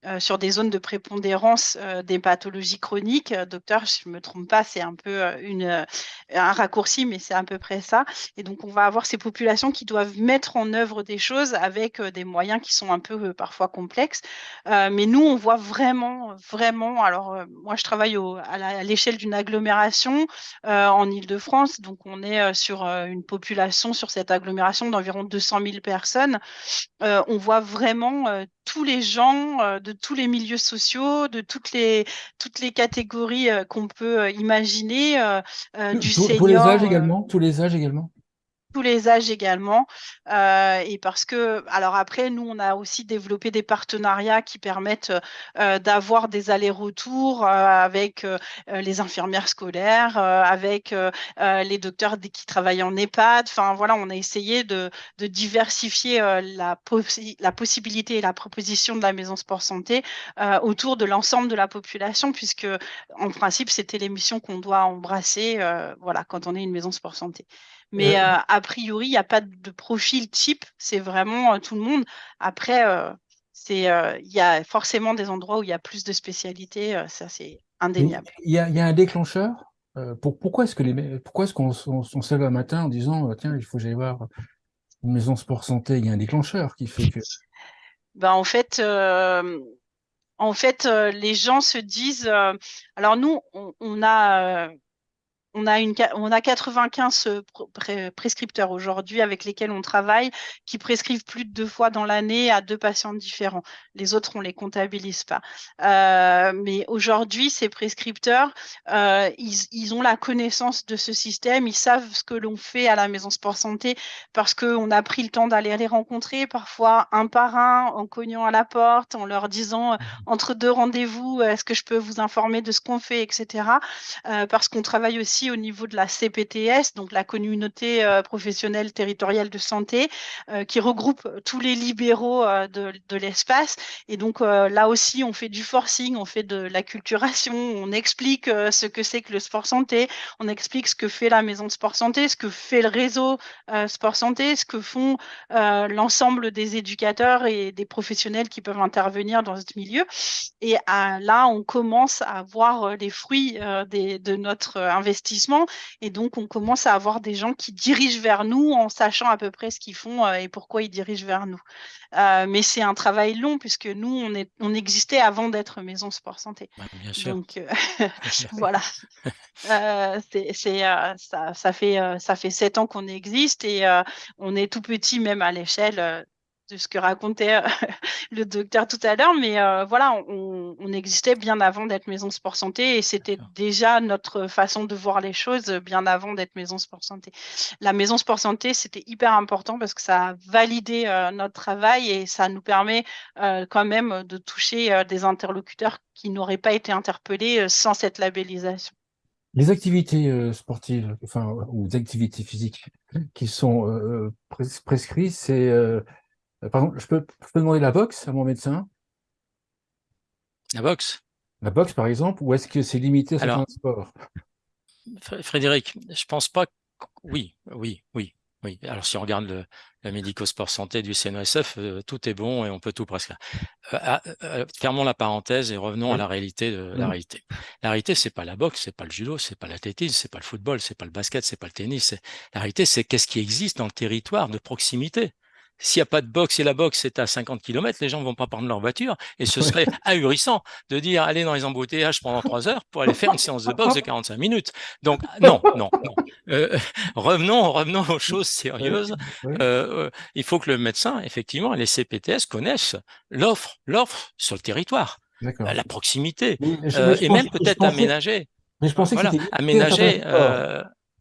euh, sur des zones de prépondérance euh, des pathologies chroniques. Euh, docteur, je ne me trompe pas, c'est un peu une, un raccourci, mais c'est à peu près ça. Et donc, on va avoir ces populations qui doivent mettre en œuvre des choses avec des moyens qui sont un peu parfois complexes. mais nous, on voit vraiment, vraiment, alors moi, je travaille à l'échelle d'une agglomération en Ile-de-France, donc on est sur une population, sur cette agglomération d'environ 200 000 personnes. on voit vraiment vraiment tous les gens de tous les milieux sociaux, de toutes les, toutes les catégories qu'on peut imaginer, du senior. Tous les âges également Tous les âges également tous les âges également. Euh, et parce que, alors après, nous, on a aussi développé des partenariats qui permettent euh, d'avoir des allers-retours euh, avec les infirmières scolaires, avec les docteurs qui travaillent en EHPAD. Enfin, voilà, on a essayé de, diversifier la, la possibilité et la proposition de la maison sport santé autour de l'ensemble de la population, puisque en principe, c'était l'émission qu'on doit embrasser voilà, quand on est une maison sport santé. Mais euh, a priori, il n'y a pas de profil type, c'est vraiment euh, tout le monde. Après, euh, il y a forcément des endroits où il y a plus de spécialités, ça c'est indéniable. Il y, a, un déclencheur pour, Pourquoi est-ce pourquoi est-ce qu'on se lève un matin en disant tiens, il faut que j'aille voir une maison sport santé? Il y a un déclencheur qui fait que. Ben, en fait, en fait, les gens se disent. alors nous, on a on a, une, on a 95 euh, prescripteurs aujourd'hui avec lesquels on travaille qui prescrivent plus de deux fois dans l'année à deux patients différents. Les autres, on les comptabilise pas. Euh, mais aujourd'hui, ces prescripteurs, euh, ils, ont la connaissance de ce système, ils savent ce que l'on fait à la Maison Sport Santé parce qu'on a pris le temps d'aller les rencontrer, parfois un par un, en cognant à la porte, en leur disant mmh entre deux rendez-vous, est-ce que je peux vous informer de ce qu'on fait, etc. parce qu'on travaille aussi au niveau de la CPTS, donc la communauté euh, professionnelle territoriale de santé, euh, qui regroupe tous les libéraux euh, de, l'espace. Et donc là aussi, on fait du forcing, on fait de l'acculturation, on explique ce que c'est que le sport santé, on explique ce que fait la maison de sport santé, ce que fait le réseau sport santé, ce que font l'ensemble des éducateurs et des professionnels qui peuvent intervenir dans ce milieu. Et là, on commence à voir les fruits de notre investissement et donc, on commence à avoir des gens qui dirigent vers nous en sachant à peu près ce qu'ils font euh, et pourquoi ils dirigent vers nous. Euh, mais c'est un travail long puisque nous, on, est, on existait avant d'être Maison Sport Santé. bien sûr. Donc, euh, voilà. c'est, ça, ça, fait, ça fait sept ans qu'on existe et on est tout petit même à l'échelle de ce que racontait euh, le docteur tout à l'heure, mais euh, voilà, on, existait bien avant d'être Maison Sport Santé et c'était déjà notre façon de voir les choses bien avant d'être Maison Sport Santé. La Maison Sport Santé, c'était hyper important parce que ça a validé euh, notre travail et ça nous permet quand même de toucher des interlocuteurs qui n'auraient pas été interpellés sans cette labellisation. Les activités sportives, enfin, ou des activités physiques qui sont prescrites, c'est euh, par exemple, je peux, demander la boxe à mon médecin La boxe La boxe, par exemple, ou est-ce que c'est limité à certains sport? Frédéric, je pense pas. Oui, oui, oui. Oui, alors si on regarde le, médico-sport santé du CNOSF, euh, tout est bon et on peut tout presque. Euh, ah, fermons la parenthèse et revenons à la réalité de la réalité. La réalité, c'est pas la boxe, c'est pas le judo, c'est pas l'athlétisme, c'est pas le football, c'est pas le basket, c'est pas le tennis. La réalité, c'est qu'est-ce qui existe dans le territoire de proximité. S'il n'y a pas de boxe et la boxe est à 50 km, les gens ne vont pas prendre leur voiture et ce serait ahurissant de dire aller dans les embouteillages pendant trois heures pour aller faire une séance de boxe de 45 minutes. Donc non, non, non. Euh, revenons, revenons aux choses sérieuses. Euh, euh, il faut que le médecin, effectivement, les CPTS connaissent l'offre, l'offre sur le territoire, la proximité et même peut-être aménager. Mais je pensais que aménager.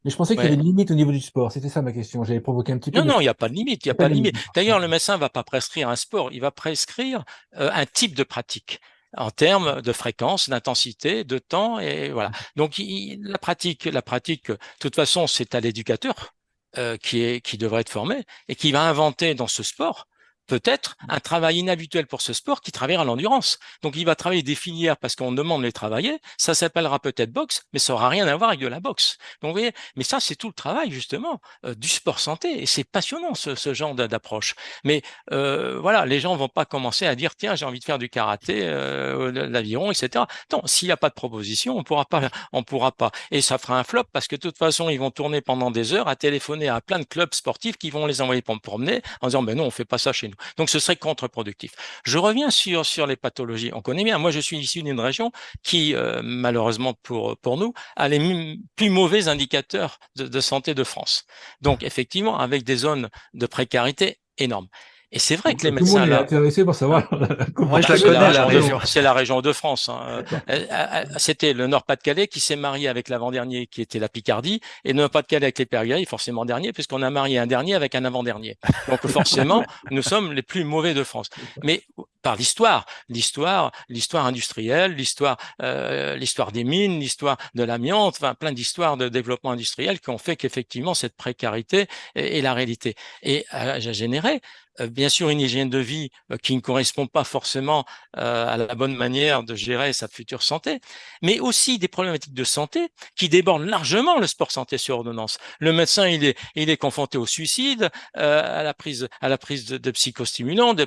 Mais je pensais qu'il y avait une limite au niveau du sport. C'était ça ma question. J'avais provoqué un petit peu. Non, non, il n'y a pas de limite. Il n'y a pas de limite. D'ailleurs, le médecin ne va pas prescrire un sport. Il va prescrire euh, un type de pratique en termes de fréquence, d'intensité, de temps et voilà. Donc la pratique, la pratique, de toute façon, c'est à l'éducateur euh, qui est qui devrait être formé et qui va inventer dans ce sport peut-être un travail inhabituel pour ce sport qui travaillera l'endurance. Donc, il va travailler des filières parce qu'on demande de les travailler. Ça s'appellera peut-être boxe, mais ça aura rien à voir avec de la boxe. Donc, vous voyez, mais ça, c'est tout le travail, justement, euh, du sport santé. Et c'est passionnant, ce, genre d'approche. Mais euh, voilà, les gens vont pas commencer à dire, tiens, j'ai envie de faire du karaté, euh, l'aviron, etc. Non, s'il n'y a pas de proposition, on pourra pas, on pourra pas. Et ça fera un flop parce que de toute façon, ils vont tourner pendant des heures à téléphoner à plein de clubs sportifs qui vont les envoyer pour me promener en disant, ben non, on fait pas ça chez nous. Donc, ce serait contre-productif. Je reviens sur, les pathologies. On connaît bien. Moi, je suis issu d'une région qui, euh, malheureusement pour, nous, a les plus mauvais indicateurs de santé de France. Donc, effectivement, avec des zones de précarité énormes. Et c'est vrai que les médecins. Tout le monde est intéressé pour savoir. Moi, je la connais, la région. C'est la région de France. Hein. Euh, euh, c'était le Nord-Pas-de-Calais qui s'est marié avec l'avant-dernier, qui était la Picardie, et le Nord-Pas-de-Calais avec les Périgord, forcément dernier, puisqu'on a marié un dernier avec un avant-dernier. Donc, forcément, nous sommes les plus mauvais de France. Mais par l'histoire, l'histoire, l'histoire industrielle, l'histoire, euh, l'histoire des mines, l'histoire de l'amiante, enfin plein d'histoires de développement industriel qui ont fait qu'effectivement cette précarité est, la réalité. Et euh, j'ai généré euh, bien sûr une hygiène de vie euh, qui ne correspond pas forcément euh, à la bonne manière de gérer sa future santé, mais aussi des problématiques de santé qui débordent largement le sport santé sur ordonnance. Le médecin, il est, il est confronté au suicide, à la prise, à la prise de, psychostimulants, de,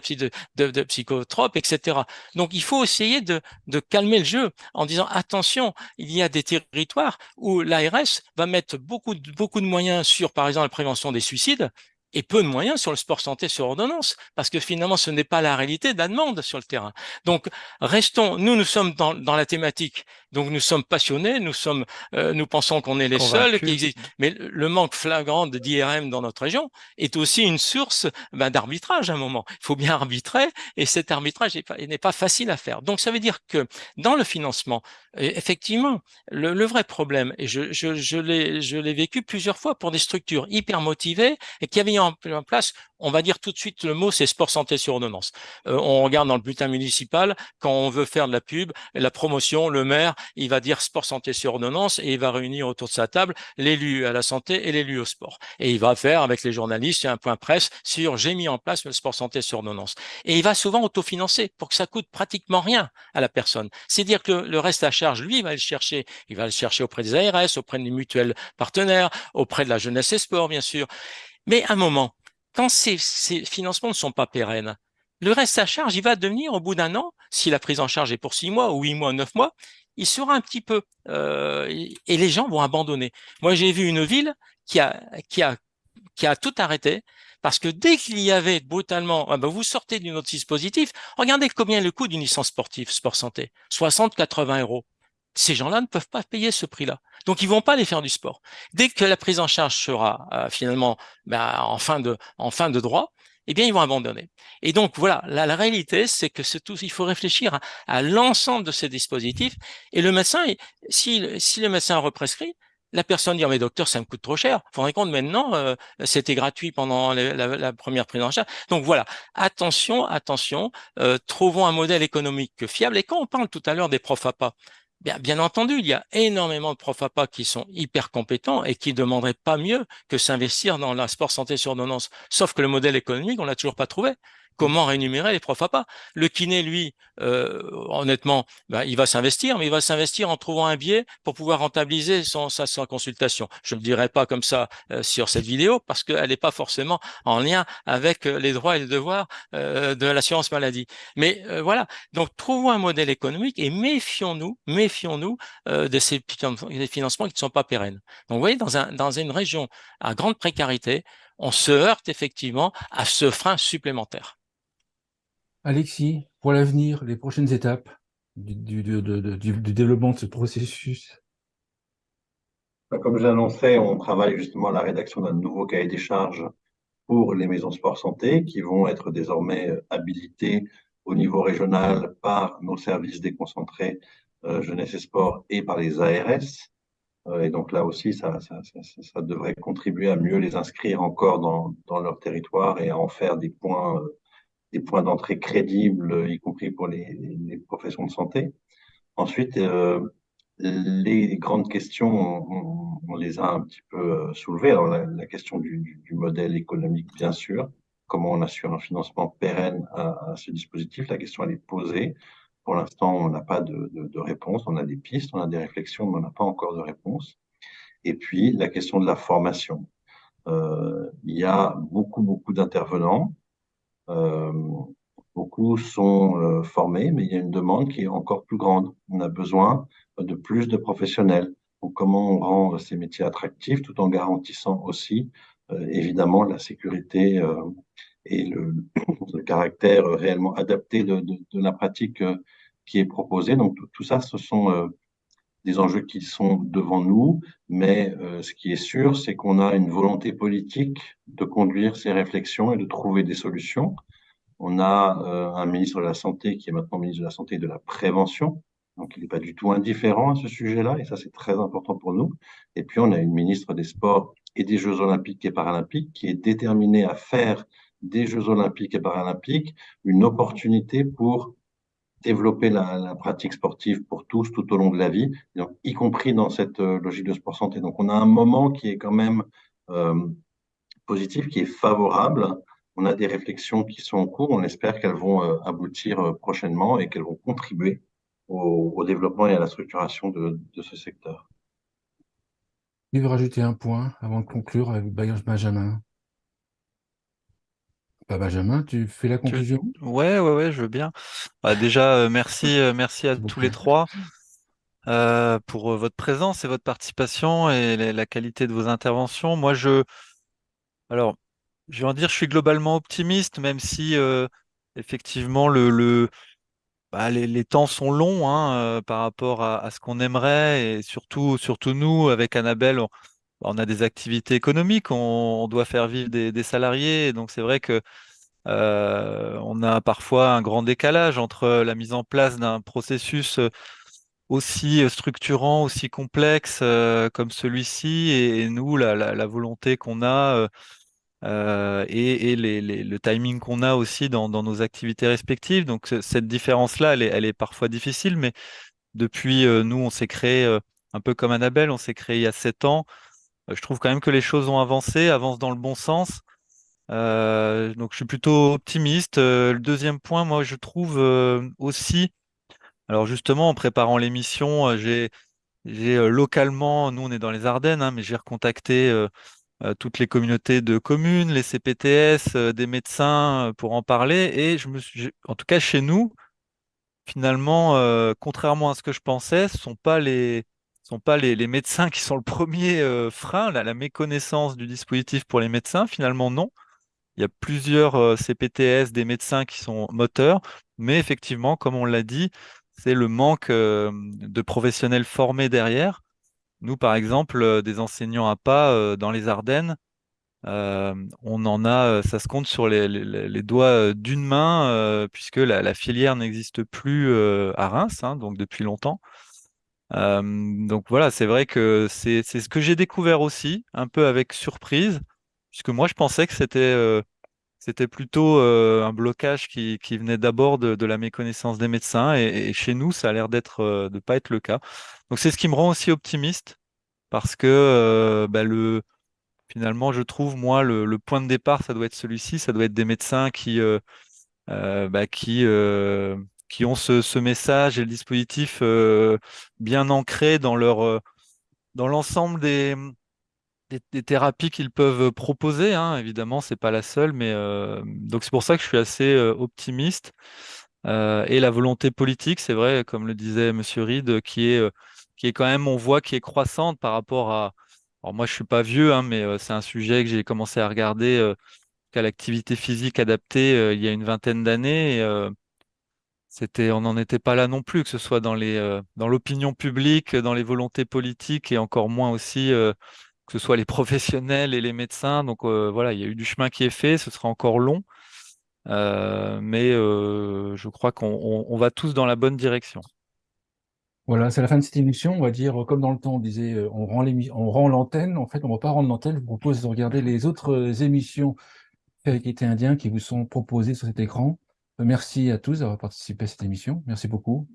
de, de, psychotropes, etc. Donc, il faut essayer de, de calmer le jeu en disant attention, il y a des territoires où l'ARS va mettre beaucoup, beaucoup de moyens sur, par exemple, la prévention des suicides, et peu de moyens sur le sport santé sur ordonnance, parce que finalement, ce n'est pas la réalité de la demande sur le terrain. Donc, restons, nous, nous sommes dans, dans la thématique, donc nous sommes passionnés, nous sommes, euh, nous pensons qu'on est les seuls qui existent. Mais le manque flagrant d'IRM dans notre région est aussi une source ben, d'arbitrage à un moment. Il faut bien arbitrer, et cet arbitrage n'est pas, facile à faire. Donc, ça veut dire que dans le financement, effectivement, le, le vrai problème, et je, je, je l'ai vécu plusieurs fois pour des structures hyper motivées et qui avaient en, place, on va dire tout de suite le mot, c'est sport santé sur ordonnance. Euh, on regarde dans le bulletin municipal, quand on veut faire de la pub, la promotion, le maire, il va dire sport santé sur ordonnance et il va réunir autour de sa table l'élu à la santé et l'élu au sport. Et il va faire avec les journalistes un point presse sur j'ai mis en place le sport santé sur ordonnance. Et il va souvent autofinancer pour que ça coûte pratiquement rien à la personne. C'est dire que le, reste à charge, lui, il va le chercher. Il va le chercher auprès des ARS, auprès des mutuelles partenaires, auprès de la jeunesse et sport, bien sûr. Mais un moment, quand ces, financements ne sont pas pérennes, le reste à charge, il va devenir au bout d'un an, si la prise en charge est pour six mois ou huit mois, neuf mois, il sera un petit peu euh, et les gens vont abandonner. Moi, j'ai vu une ville qui a tout arrêté parce que dès qu'il y avait brutalement, ah ben vous sortez d'un autre dispositif, regardez combien le coût d'une licence sportive sport santé, 60-80 euros. Ces gens-là ne peuvent pas payer ce prix-là. Donc, ils vont pas aller faire du sport. Dès que la prise en charge sera euh, finalement ben, en, fin de, en fin de droit, eh bien, ils vont abandonner. Et donc, voilà, la, réalité, c'est que tout, il faut réfléchir à, l'ensemble de ces dispositifs. Et le médecin, si, si le médecin represcrit, la personne dit, oh, mais docteur, ça me coûte trop cher. Vous vous rendez compte, maintenant, euh, c'était gratuit pendant la, première prise en charge. Donc voilà, attention, attention, euh, trouvons un modèle économique fiable. Et quand on parle tout à l'heure des profs pas Bien, entendu, il y a énormément de profs APA qui sont hyper compétents et qui ne demanderaient pas mieux que s'investir dans la sport santé sur ordonnance. Sauf que le modèle économique, on l'a toujours pas trouvé comment rémunérer les profs pas Le kiné, lui, euh, honnêtement, ben, il va s'investir, mais il va s'investir en trouvant un biais pour pouvoir rentabiliser son, sa, consultation. Je ne le dirai pas comme ça euh, sur cette vidéo parce qu'elle n'est pas forcément en lien avec euh, les droits et les devoirs de l'assurance maladie. Mais voilà, donc trouvons un modèle économique et méfions-nous, méfions-nous de ces financements qui ne sont pas pérennes. Donc vous voyez, dans une région à grande précarité, on se heurte effectivement à ce frein supplémentaire. Alexis, pour l'avenir, les prochaines étapes du, développement de ce processus? Bah, Comme j'ai annoncé, on travaille justement à la rédaction d'un nouveau cahier des charges pour les maisons sport santé qui vont être désormais euh, habilitées au niveau régional par nos services déconcentrés euh, jeunesse et sport et par les ARS. Euh, et donc là aussi, ça, devrait contribuer à mieux les inscrire encore dans leur territoire et à en faire des points des points d'entrée crédibles, y compris pour les, professions de santé. Ensuite, euh, les grandes questions, on, les a un petit peu euh, soulevées. Alors, la, question du, modèle économique, bien sûr. Comment on assure un financement pérenne à, ce dispositif? La question, elle est posée. Pour l'instant, on n'a pas de, réponse. On a des pistes, on a des réflexions, mais on n'a pas encore de réponse. Et puis, la question de la formation. Euh, il y a beaucoup, beaucoup d'intervenants. Euh, beaucoup sont euh, formés, mais il y a une demande qui est encore plus grande. On a besoin de plus de professionnels. Donc, comment on rend ces métiers attractifs tout en garantissant aussi, euh, évidemment, la sécurité et le, caractère réellement adapté de, la pratique qui est proposée. Donc, tout ça, ce sont des enjeux qui sont devant nous, mais euh, ce qui est sûr, c'est qu'on a une volonté politique de conduire ces réflexions et de trouver des solutions. On a euh, un ministre de la Santé qui est maintenant ministre de la Santé et de la Prévention. Donc, il n'est pas du tout indifférent à ce sujet-là, et ça, c'est très important pour nous. Et puis, on a une ministre des Sports et des Jeux Olympiques et Paralympiques qui est déterminée à faire des Jeux Olympiques et Paralympiques une opportunité pour développer la, pratique sportive pour tous tout au long de la vie, donc, y compris dans cette euh, logique de sport santé. Donc, on a un moment qui est quand même euh, positif, qui est favorable. On a des réflexions qui sont en cours. On espère qu'elles vont euh, aboutir prochainement et qu'elles vont contribuer au, développement et à la structuration de, ce secteur. Tu veux rajouter un point avant de conclure avec Benjamin bah, Benjamin, tu fais la conclusion? Ouais, ouais, ouais, je veux bien. Bah, déjà, euh, merci, merci à tous les trois pour votre présence et votre participation et la qualité de vos interventions. Moi, je, alors, je vais en dire, je suis globalement optimiste, même si euh, effectivement le, le bah, les, temps sont longs hein, euh, par rapport à, ce qu'on aimerait, et surtout, surtout nous, avec Annabelle, on, a des activités économiques, on, doit faire vivre des, salariés, donc c'est vrai que euh, on a parfois un grand décalage entre la mise en place d'un processus aussi structurant, aussi complexe comme celui-ci, et, nous, la, volonté qu'on a euh, et, le timing qu'on a aussi dans, nos activités respectives. Donc cette différence-là, elle est, parfois difficile, mais depuis, euh, nous, on s'est créé, euh, un peu comme Annabelle, on s'est créé il y a sept ans. Je trouve quand même que les choses ont avancé, avancent dans le bon sens. donc je suis plutôt optimiste. le deuxième point, moi, je trouve aussi, alors justement, en préparant l'émission, j'ai localement, nous on est dans les Ardennes, hein, mais j'ai recontacté euh, toutes les communautés de communes, les CPTS, euh, des médecins euh, pour en parler. Et je me suis, en tout cas chez nous, finalement, contrairement à ce que je pensais, ce ne sont pas les sont pas les, médecins qui sont le premier frein, la méconnaissance du dispositif pour les médecins. Finalement, non. Il y a plusieurs CPTS, des médecins qui sont moteurs, mais effectivement, comme on l'a dit, c'est le manque de professionnels formés derrière. Nous, par exemple, euh, des enseignants à pas euh, dans les Ardennes, euh, on en a, ça se compte sur les, doigts d'une main, puisque la, filière n'existe plus à Reims, hein, donc depuis longtemps. Donc voilà, c'est vrai que c'est ce que j'ai découvert aussi, un peu avec surprise, puisque moi je pensais que c'était c'était plutôt un blocage qui, venait d'abord de, la méconnaissance des médecins, et, chez nous, ça a l'air d'être de pas être le cas. Donc c'est ce qui me rend aussi optimiste parce que euh, bah, le, finalement, je trouve, moi, le, point de départ, ça doit être celui-ci, ça doit être des médecins qui, euh, euh, bah, qui, qui ont ce, message et le dispositif bien ancré dans leur dans l'ensemble des, des, thérapies qu'ils peuvent proposer. Hein. Évidemment, c'est pas la seule, mais donc c'est pour ça que je suis assez optimiste. et la volonté politique, c'est vrai, comme le disait Monsieur Reed, qui est qui est quand même, on voit, qui est croissante par rapport à. Alors moi, je suis pas vieux, hein, mais euh, c'est un sujet que j'ai commencé à regarder euh, qu'à l'activité physique adaptée euh, il y a une vingtaine d'années. C'était, on n'en était pas là non plus, que ce soit dans les, dans l'opinion publique, dans les volontés politiques et encore moins aussi que ce soit les professionnels et les médecins. Donc voilà, il y a eu du chemin qui est fait, ce sera encore long. mais je crois qu'on va tous dans la bonne direction. Voilà, c'est la fin de cette émission. On va dire, comme dans le temps, on disait, euh, on rend on rend l'antenne. En fait, on ne va pas rendre l'antenne. Je vous propose de regarder les autres euh, émissions avec été indien qui vous sont proposées sur cet écran. Merci à tous d'avoir participé à cette émission. Merci beaucoup.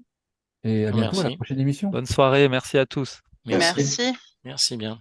Et à bientôt à la prochaine émission. Bonne soirée. Merci à tous. Merci. Merci bien.